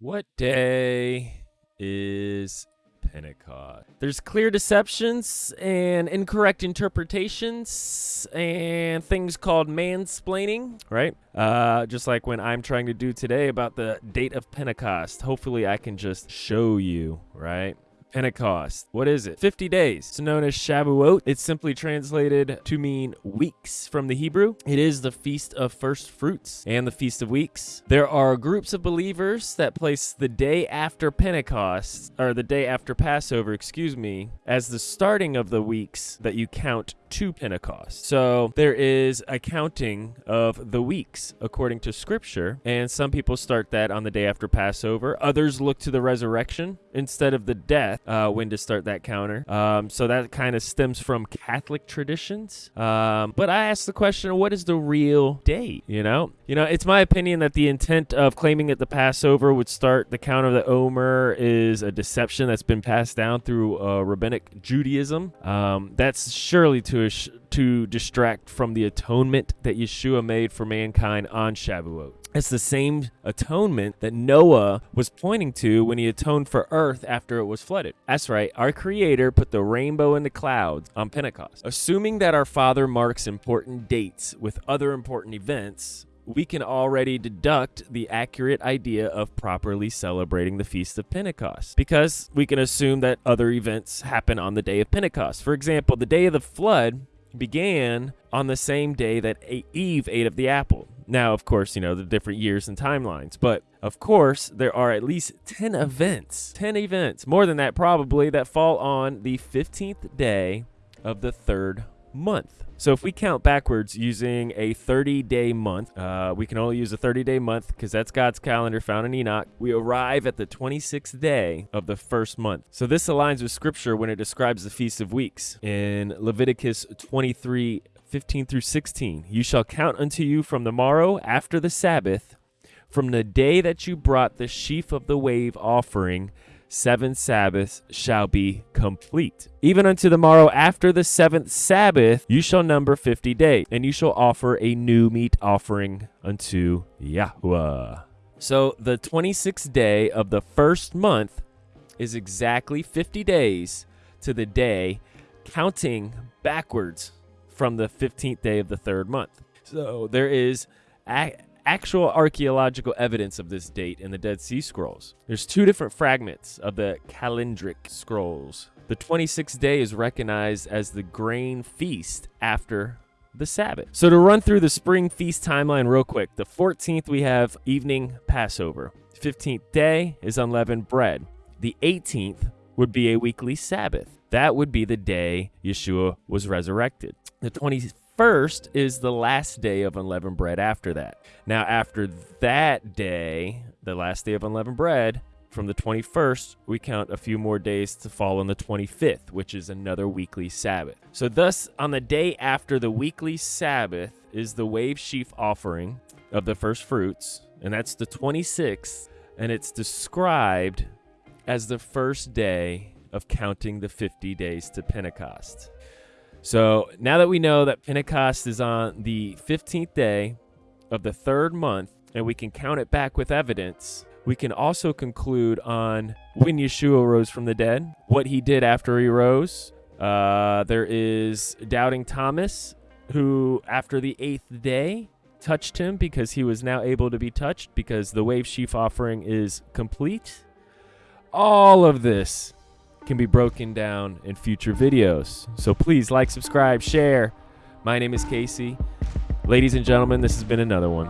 What day is Pentecost? There's clear deceptions and incorrect interpretations and things called mansplaining, right? Uh, just like when I'm trying to do today about the date of Pentecost. Hopefully, I can just show you, right? Pentecost. What is it? 50 days. It's known as Shavuot. It's simply translated to mean weeks from the Hebrew. It is the Feast of First Fruits and the Feast of Weeks. There are groups of believers that place the day after Pentecost, or the day after Passover, excuse me, as the starting of the weeks that you count to Pentecost. So there is a counting of the weeks according to scripture, and some people start that on the day after Passover. Others look to the resurrection instead of the death uh, when to start that counter. Um, so that kind of stems from Catholic traditions. Um, but I ask the question, what is the real date? You know, you know, it's my opinion that the intent of claiming that the Passover would start the count of the Omer is a deception that's been passed down through uh, rabbinic Judaism. Um, that's surely to to distract from the atonement that Yeshua made for mankind on Shavuot. It's the same atonement that Noah was pointing to when he atoned for earth after it was flooded. That's right, our Creator put the rainbow in the clouds on Pentecost. Assuming that our Father marks important dates with other important events, we can already deduct the accurate idea of properly celebrating the Feast of Pentecost because we can assume that other events happen on the day of Pentecost. For example, the day of the flood began on the same day that Eve ate of the apple. Now, of course, you know, the different years and timelines, but of course, there are at least 10 events, 10 events, more than that probably, that fall on the 15th day of the third month. So if we count backwards using a 30 day month, uh, we can only use a 30 day month because that's God's calendar found in Enoch. We arrive at the 26th day of the first month. So this aligns with scripture when it describes the Feast of Weeks in Leviticus 23 15 through 16. You shall count unto you from the morrow after the Sabbath, from the day that you brought the sheaf of the wave offering seven Sabbaths shall be complete. Even unto the morrow after the seventh Sabbath, you shall number fifty days, and you shall offer a new meat offering unto Yahweh. So the 26th day of the first month is exactly 50 days to the day, counting backwards from the 15th day of the third month. So there is actual archaeological evidence of this date in the Dead Sea Scrolls. There's two different fragments of the Calendric Scrolls. The 26th day is recognized as the grain feast after the Sabbath. So to run through the spring feast timeline real quick, the 14th we have evening Passover. 15th day is unleavened bread. The 18th would be a weekly Sabbath. That would be the day Yeshua was resurrected. The 25th first is the last day of unleavened bread after that. Now, after that day, the last day of unleavened bread, from the 21st, we count a few more days to fall on the 25th, which is another weekly Sabbath. So, thus, on the day after the weekly Sabbath is the wave sheaf offering of the first fruits, and that's the 26th, and it's described as the first day of counting the 50 days to Pentecost. So now that we know that Pentecost is on the 15th day of the third month, and we can count it back with evidence, we can also conclude on when Yeshua rose from the dead, what he did after he rose. Uh, there is Doubting Thomas, who after the eighth day touched him because he was now able to be touched because the wave sheaf offering is complete. All of this can be broken down in future videos. So please like, subscribe, share. My name is Casey. Ladies and gentlemen, this has been another one.